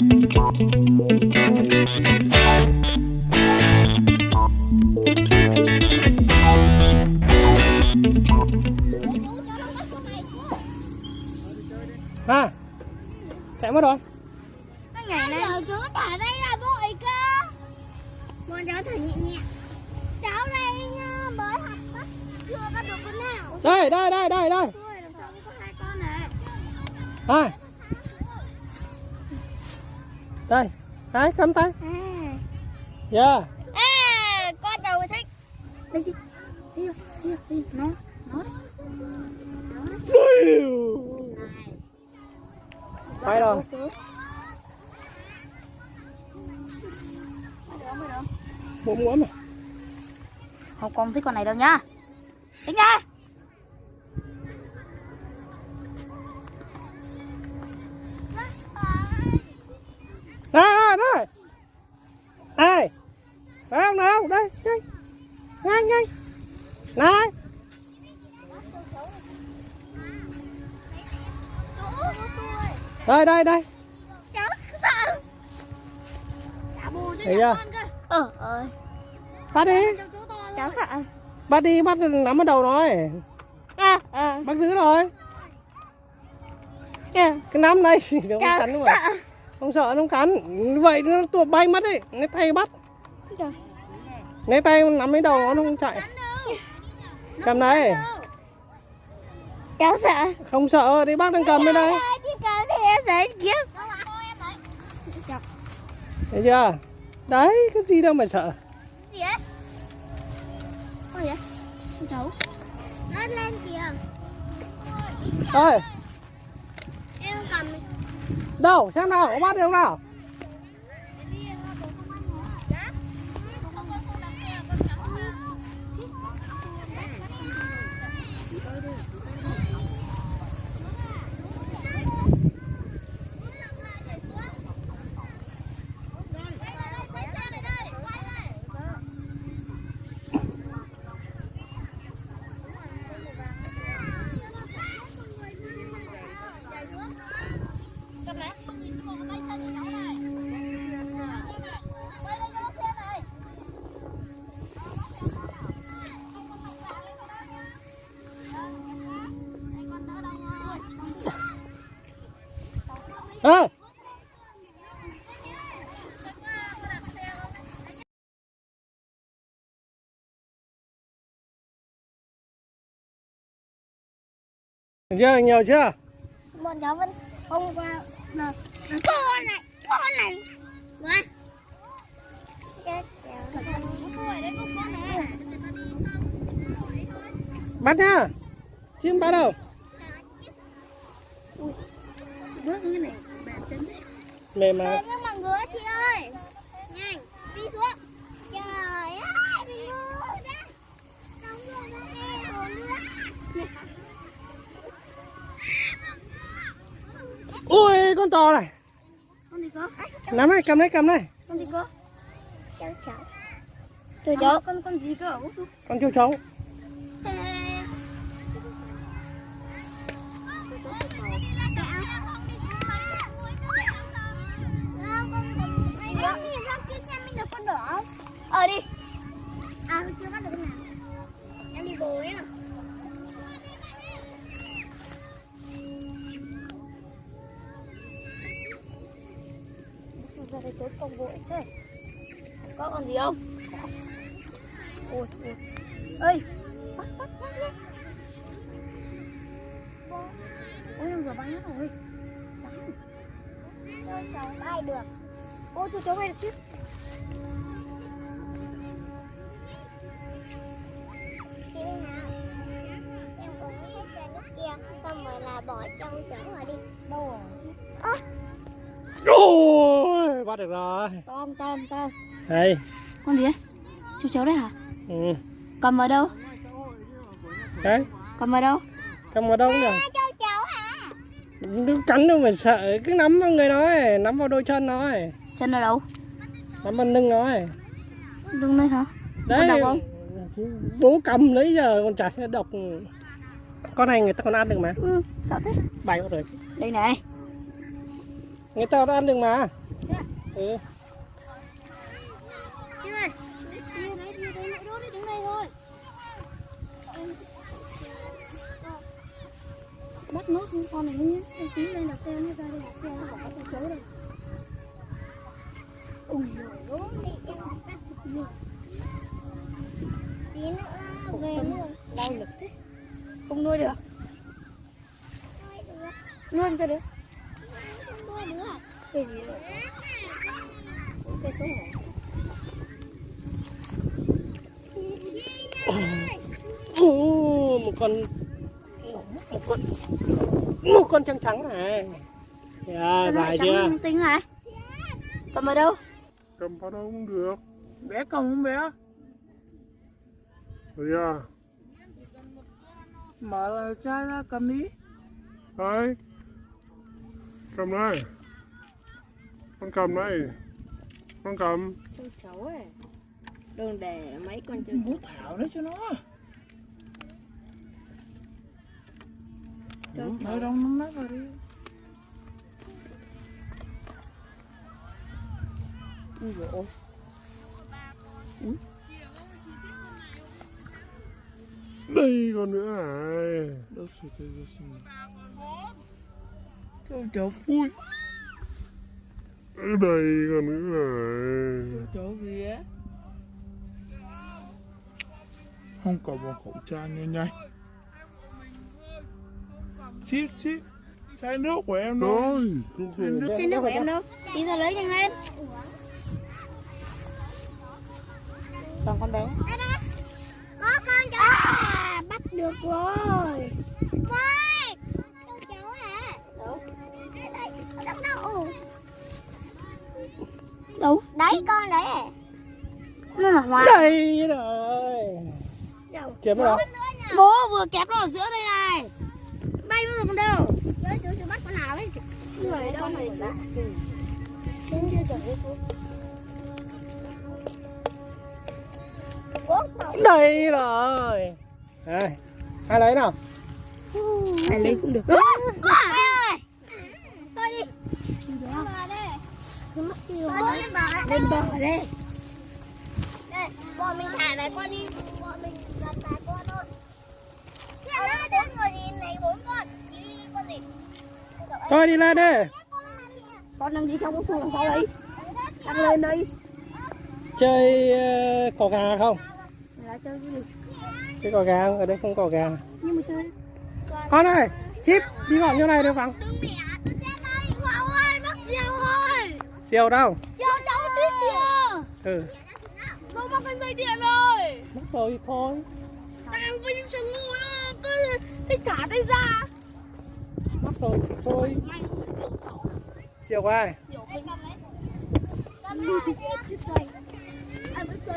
ha chạy mất rồi. Cái ngày nay giờ chú thả đây là bụi cơ. Bọn cháu thử nhẹ nhẹ. Cháu đây mới học bắt Chưa bắt được con nào. Đây đây đây đây đây. Có hai con này. Hai đây đấy cầm tay. À. Yeah. Ê con cháu thích. Đây đi Đi đi. Nó Nó Phải rồi. Muốn muốn này Không con thích con này đâu nha Tính ra đây đây đây đây phải không nào, đây đây. Nhanh nhanh. Này. Đây đây đây. Cháu sợ Chả bù cho nhà con cơ Ờ ơi bắt đi. Cháu sợ bắt đi, bắt nắm vào đầu nó ấy. À à bắt giữ rồi. Cái nắm này, nó không cắn đâu sợ không sợ, nó không cắn. Vậy nó tuột bay mất đấy nó thay bắt. Trời lấy tay nắm lấy đầu nó không chạy. Cầm đấy Cháu sợ. Không sợ đi bác đang cầm bên đây. Chứ cầm thì em sẽ kiếm. Thấy chưa? Đấy cái gì đâu mà sợ. Gì ấy? Ôi Con cháu Nó lên kìa. Em cầm đâu xem nào có bắt được không nào Cầm này Được chưa nhiều chưa? Bọn cháu vẫn hôm qua. Là con này con này. Này. Bắt nhá. Chim bắt đâu Bước cái này bà chân mềm mà. Nhưng mà ngứa chị ơi. Nhanh Đi xuống. Trời ơi Mình ngu đó Không rồi nó nghe hồ nữa ui con to này. Con gì có. Nắm này cầm đây cầm đây Con gì có. Cháu cháu. Cháu cháu. Con con gì cơ? Con châu chấu Ờ đi. À chưa bắt được nào. Em đi bồi á. Ra đây tối công vội thế. Có con gì không? Ôi, ôi. Ơi Bắt, bắt, bắt đi. Ôi, em vừa bắn hết rồi. Cho cháu bay được. Ôi, cho cháu bay được chứ Rồi bỏ trong chở vào đi Đâu rồi chứ Ơ, ôi bắt được rồi tôm, tôm, tôm đây Con gì đấy? Chú cháu đấy hả? ừ. Cầm ở đâu? đấy Cầm ở đâu? cầm vào đâu nhỉ Cháu cháu hả? Đừng cắn đâu mà sợ cứ nắm vào người nó ấy, nắm vào đôi chân nó ấy, Chân ở đâu? nắm vào lưng nó ấy. Đừng đây hả? đấy bố cầm lấy giờ còn chả thấy độc con này người ta còn ăn được mà. Ừ, sợ thế. Bay rồi. Đây này. Người ta còn ăn được mà. Ừ. Đây thôi. Bắt nốt con này nhé. Em tí lên đạp xe nó ra đây. Xe nó bỏ cái số đây. Ui Tí nữa về nữa Đau lực thế Không nuôi được. Nuôi sao được? Nuôi được Cái gì rồi Cái số hổ một con một con một con trắng trắng này. Yeah, dài chưa? tính này Cầm ở đâu? cầm vào đâu cũng được. Bé cầm không bé? Rồi à mở chai ra cầm đi. Đấy cầm đây. Con cầm đây. Con cầm. Châu chấu ấy Đừng để mấy con châu bố thảo đấy cho nó. Nói đông nóng nát vào đi. Ui dồi ôi đây con nữa này. Đâu sự thế ra xin châu chấu ui Ở đây con nữa này. Châu chấu gì á không có một khẩu trang nhanh nhanh. Ship ship chai nước của em không không nước. của em đâu? Đi ra lấy nhanh lên. Còn con bé. Có con cháu. à, Bắt được rồi. Voi Cháu cháu hả? Đâu? Đâu đâu? Đâu? Đấy con đấy Nó là hoa. Đây rồi kiếm vào. Đâu Bố vừa kẹp nó ở giữa đây này. Bay bao giờ còn đâu? Đấy chú chú bắt con nào ấy. Người con này Trên chưa chuẩn đi chú đây rồi đây. Ai lấy nào? Ai lấy cũng được. Ơi! Thôi đi. Lên bờ đây. Lên bờ Lên bờ đây. Đây, bọn mình thả này con đi. Bọn mình đặt tài con thôi. Thế là đi này bốn con. Đi đi con gì? Thôi đi lên đi. Con đang đi theo con phù làm sao đấy? Đang lên đây. Chơi ờ, cò gà không Là chơi cò gà không? ở đây không cò gà. Nhưng mà chơi. Con ơi chip đi gọn chỗ này được không? Đừng mẹ tôi chết đây Wow ơi mắc diều thôi siêu đâu? Diều cháu tiếp kìa. Ừ. Nó mắc cái dây điện rồi. Mất rồi thì thôi. Đang vinh sừng ngu nó cứ thích thả tay ra. Mất rồi thì thôi. Siêu quá Cầm lấy Cầm lấy